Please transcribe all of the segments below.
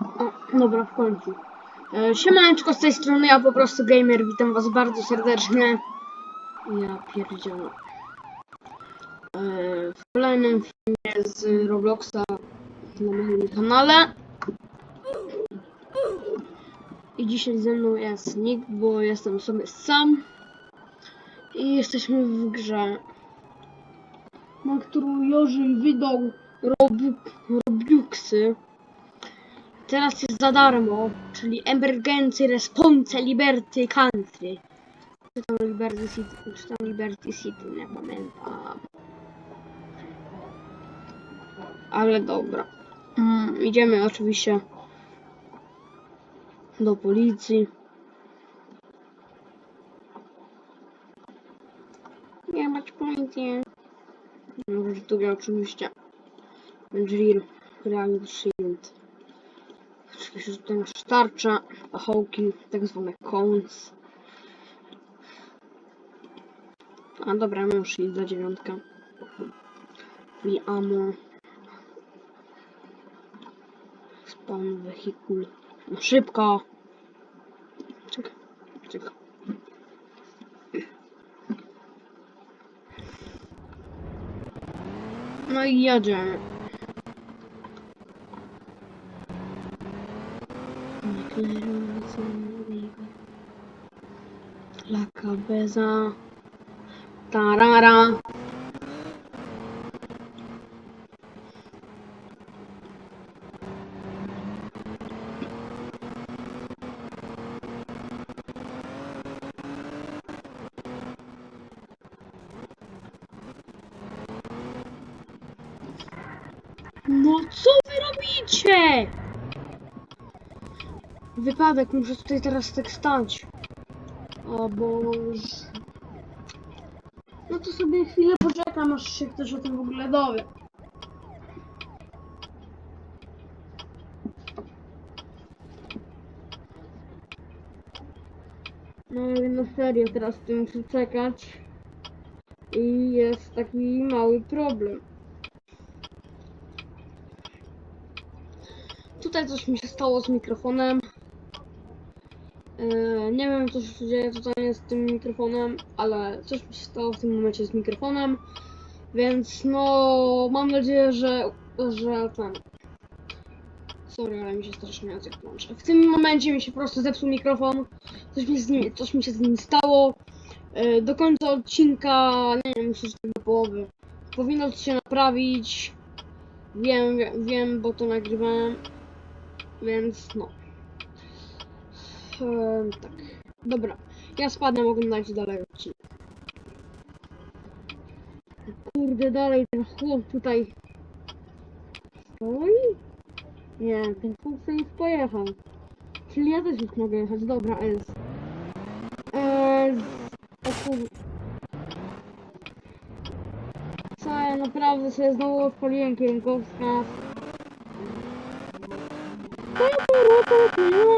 O, dobra, w końcu. E, Siemaneczko z tej strony, ja po prostu gamer, witam was bardzo serdecznie. Ja pierdzielę. E, w kolejnym filmie z Robloxa na moim kanale. I dzisiaj ze mną jest Nick, bo jestem sobie sam. I jesteśmy w grze, na którą Jorzy wydał Robuxy. Teraz jest za darmo, czyli Emergency Response Liberty Country. Czy tam Liberty City, czy tam Liberty City, nie pamiętam. Ale dobra. Mm, idziemy oczywiście do policji. Nie mać policji. No, tu oczywiście. Drill, Real Shield. Oczywiście, że tutaj masz tarcza, pachołki, tak zwane cones. A dobra, mam shield za dziewiątkę. I ammo. Spawn wehikul. No szybko! Czekaj, czekaj. No i jedziemy. La cabeza. Tarara. Mozzovero vince! Wypadek, muszę tutaj teraz tak stać. O Boże. No to sobie chwilę poczekam, aż się ktoś o tym w ogóle dowie. No na serio, teraz tu muszę czekać. I jest taki mały problem. Tutaj coś mi się stało z mikrofonem. Yy, nie wiem co się dzieje tutaj z tym mikrofonem, ale coś mi się stało w tym momencie z mikrofonem. Więc no mam nadzieję, że że ten. Sorry, ale mi się strasznie język plącze. W tym momencie mi się po prostu zepsuł mikrofon. Coś mi, z nim, coś mi się z nim stało. Yy, do końca odcinka, nie wiem, myślę, że do połowy. Powinno się naprawić. Wiem, wiem, bo to nagrywałem. Więc no. Ehm, tak. Dobra. Ja spadnę, oglądajcie dalej odcinek. Kurde, dalej ten chłop tutaj stoi? Nie, ten chłop sobie już pojechał. Czyli ja też już mogę jechać. Dobra, jest. Eee, o kur... Co, ja naprawdę sobie znowu odpaliłem kierunkowskaz. Boże, policja!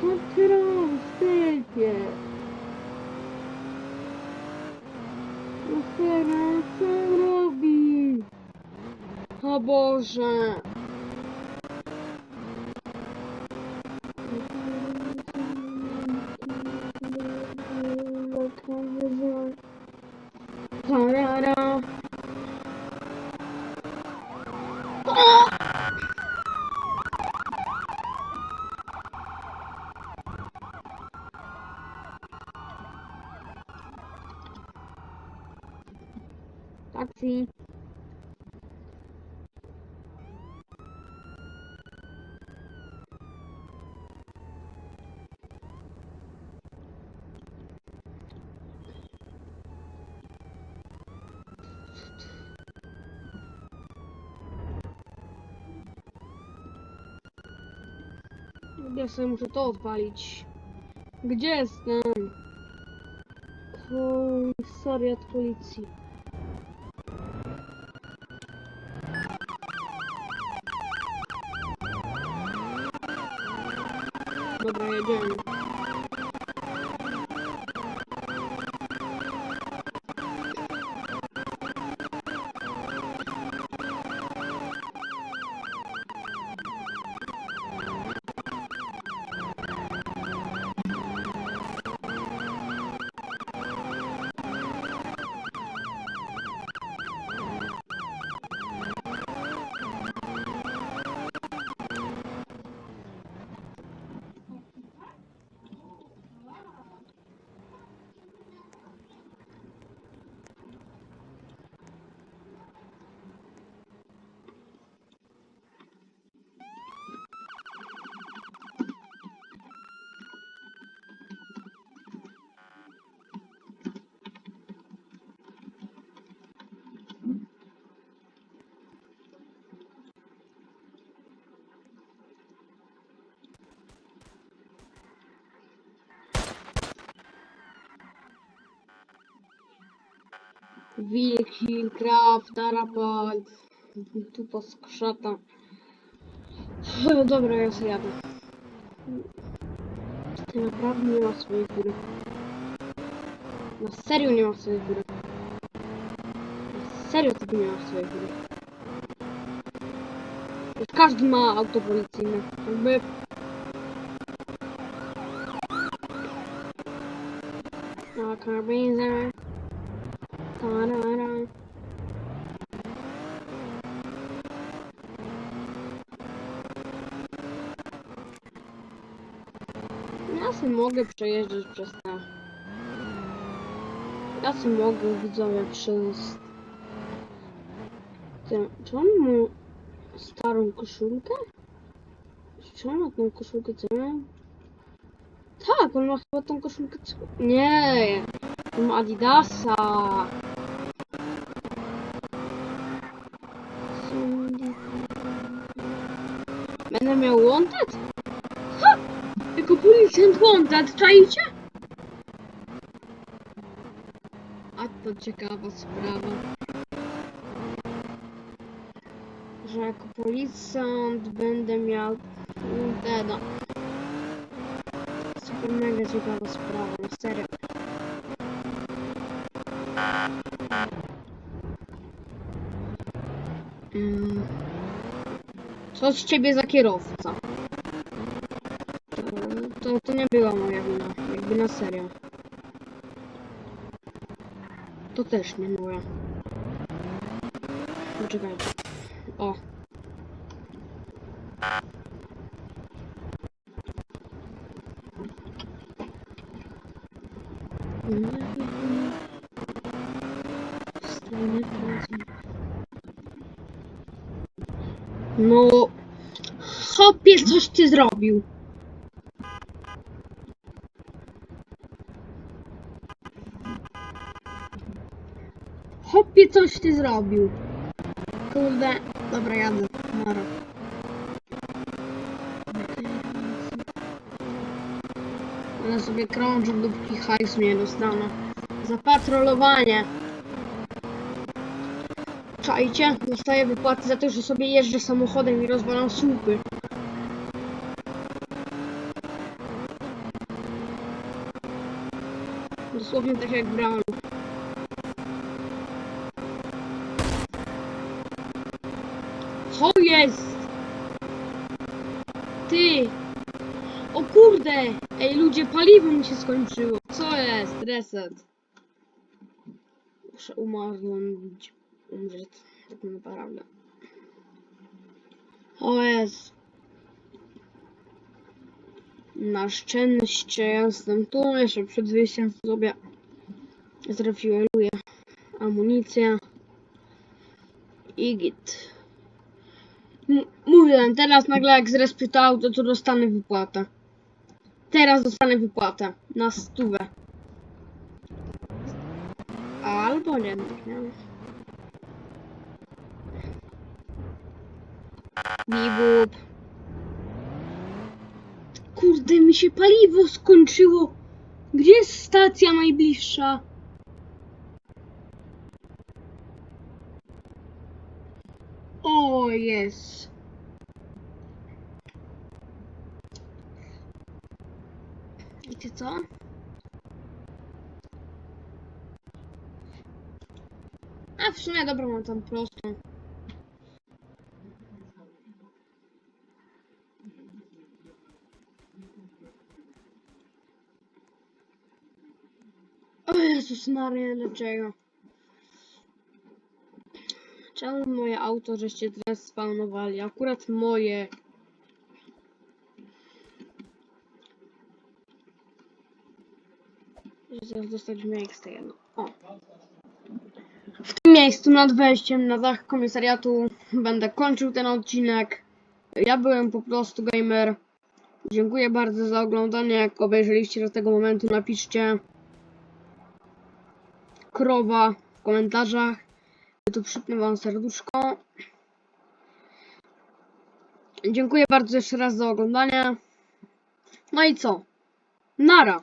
Co ty robisz, typie? No chyba, co on robi? O Taksi. Ja sobie muszę to odpalić. Gdzie jestem? Komisariat policji. Dobra, jedziemy. Wilki, krab, tarapat, tu poskrzata. Dobra, ja sobie jadę. Ty naprawdę nie ma swojej góry. Na serio nie ma swojej góry. Na serio ty nie ma swojej góry. Już każdy ma auto policyjne. Jakby... Na karabinę. Tarara. Ja sobie mogę przejeżdżać przez te... Ja sobie mogę widzowie przez... Te... Czy on starą koszulkę? Czy on ma tą koszulkę co mam? Tak, on ma chyba tą koszulkę co... Nie! On ma Adidasa! Będę miał wanted? Ha! Jako policjant wanted, czajcie? A to ciekawa sprawa. Że jako policjant będę miał wanteda. Super mega ciekawa sprawa, na serio. Mm. Co z ciebie za kierowca? To, to, nie była moja wina, jakby na serio. To też nie moja. Poczekajcie. O. No, hopie, coś ty zrobił. Hopie, coś ty zrobił. Kurde, dobra, jadę. Nara. Ale sobie krążę, dopóki hajsu nie dostanę. Za patrolowanie. Czajcie, dostaję wypłaty za to, że sobie jeżdżę samochodem i rozwalam słupy. Dosłownie tak jak realu. Co jest? Ty! O kurde! Ej ludzie, paliwo mi się skończyło. Co jest? Reset. Muszę umarnąć. Umrzeć. Tak naprawdę. O jest. Na szczęście jestem tu. Jeszcze przed wyjściem sobie zrefueluję amunicję. I git. M- Mówiłem, teraz nagle jak zrespię to to dostanę wypłatę. Teraz dostanę wypłatę. Na stówę. Albo nie, nie. Bibub. Kurde, mi się paliwo skończyło. Gdzie jest stacja najbliższa? O, jest. Wiecie co? A w sumie dobra, mam tam prostą. O Jezus Maria, dlaczego? Czemu moje auto żeście teraz spawnowali? Akurat moje. Zaraz dostać miejsce jedno. O. W tym miejscu nad wejściem na dach komisariatu będę kończył ten odcinek. Ja byłem po prostu gamer. Dziękuję bardzo za oglądanie. Jak obejrzeliście do tego momentu, napiszcie krowa w komentarzach. Ja tu przypnę wam serduszko. Dziękuję bardzo jeszcze raz za oglądanie. No i co? Nara!